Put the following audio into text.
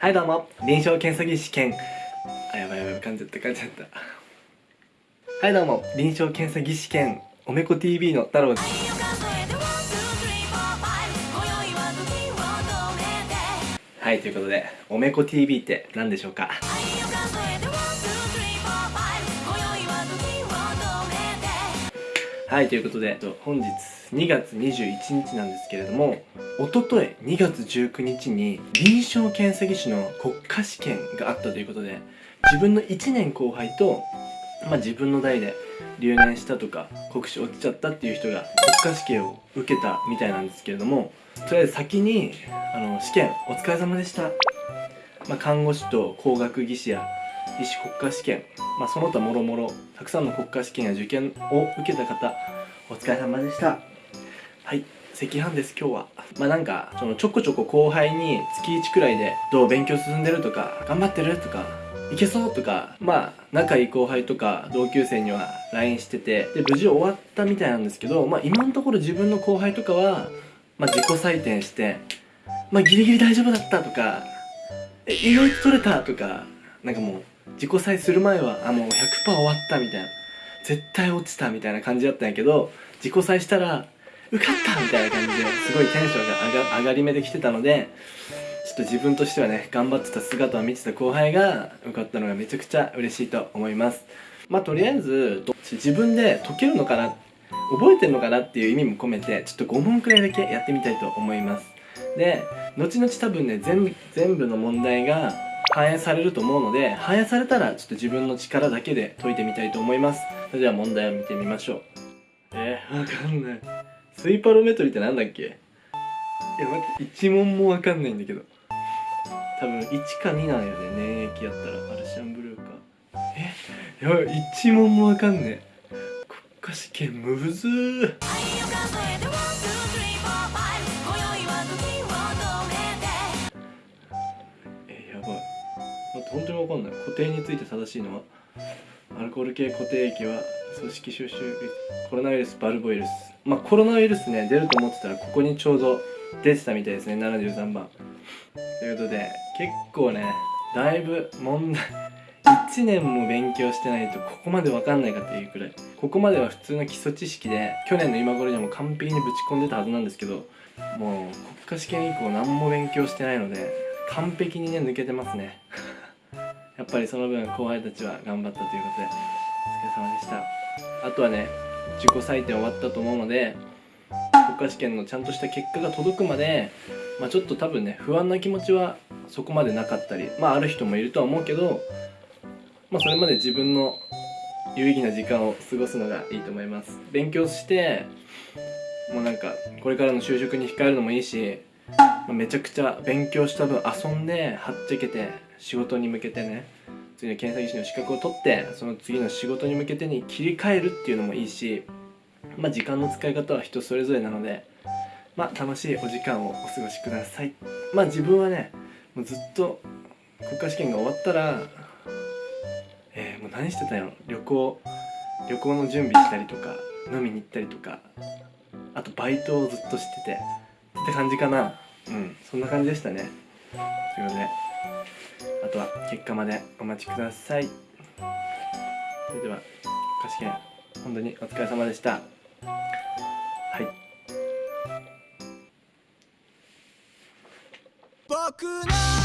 はいどうも。臨床検査技師試験あやばいやばい噛んじゃった噛んじゃった。はいどうも。臨床検査技師試験おめこ TV の太郎です。はいということでおめこ TV って何でしょうか？はいということで本日2月21日なんですけれどもおととい2月19日に臨床検査技師の国家試験があったということで自分の1年後輩と、まあ、自分の代で留年したとか国試落ちちゃったっていう人が国家試験を受けたみたいなんですけれどもとりあえず先にあの試験お疲れ様でした、まあ、看護師と工学技師や医師国家試験、まあ、その他もろもろたくさんの国家試験や受験を受けた方お疲れ様でした。はい赤飯です今日は。まあなんかそのちょこちょこ後輩に月1くらいでどう勉強進んでるとか頑張ってるとかいけそうとかまあ仲いい後輩とか同級生には LINE しててで無事終わったみたいなんですけどまあ今のところ自分の後輩とかは、まあ、自己採点してまあギリギリ大丈夫だったとかえ意外と取れたとかなんかもう自己採する前はあもう100%終わったみたいな。絶対落ちたみたいな感じだったんやけど自己採したら受かったみたいな感じですごいテンションが上が上がり目で来てたのでちょっと自分としてはね頑張ってた姿を見てた後輩が受かったのがめちゃくちゃ嬉しいと思います。まあとりあえず自分で解けるのかな覚えてるのかなっていう意味も込めてちょっと5問くらいだけやってみたいと思います。で後々多分ね全部全部の問題が反映されると思うので反映されたらちょっと自分の力だけで解いてみたいと思います。それでは問題を見てみましょう。えー、わかんない。スイパロメトリってなんだっけ？いや待って1問もわかんないんだけど。多分1か2なんよね。粘液やったらアルシャンブルーか。え？やばい1問もわかんねえ。国家試験むずー。本当にわかんない。固定について正しいのはアルコール系固定液は組織収集コロナウイルスバルボウイルス。まあコロナウイルスね出ると思ってたらここにちょうど出てたみたいですね73番。ということで結構ねだいぶ問題1年も勉強してないとここまで分かんないかっていうくらい。ここまでは普通の基礎知識で去年の今頃にはもう完璧にぶち込んでたはずなんですけどもう国家試験以降何も勉強してないので完璧にね抜けてますね。やっぱりその分後輩たちは頑張ったということでお疲れ様でした。あとはね自己採点終わったと思うので国家試験のちゃんとした結果が届くまで、まあ、ちょっと多分ね不安な気持ちはそこまでなかったりまあある人もいるとは思うけど、まあ、それまで自分の有意義な時間を過ごすのがいいと思います。勉強してもうなんかこれからの就職に控えるのもいいしまめちゃくちゃ勉強した分遊んではっちゃけて仕事に向けてね次の検査技師の資格を取ってその次の仕事に向けてに切り替えるっていうのもいいしまあ時間の使い方は人それぞれなのでまあ楽しいお時間をお過ごしください。まあ自分はねもうずっと国家試験が終わったらえー、もう何してたんやろ？旅行旅行の準備したりとか飲みに行ったりとかあとバイトをずっとしててって感じかな。うんそんな感じでしたね。ということで。あとは結果までお待ちください。それでは歌詞券本当にお疲れ様でした。はい。僕の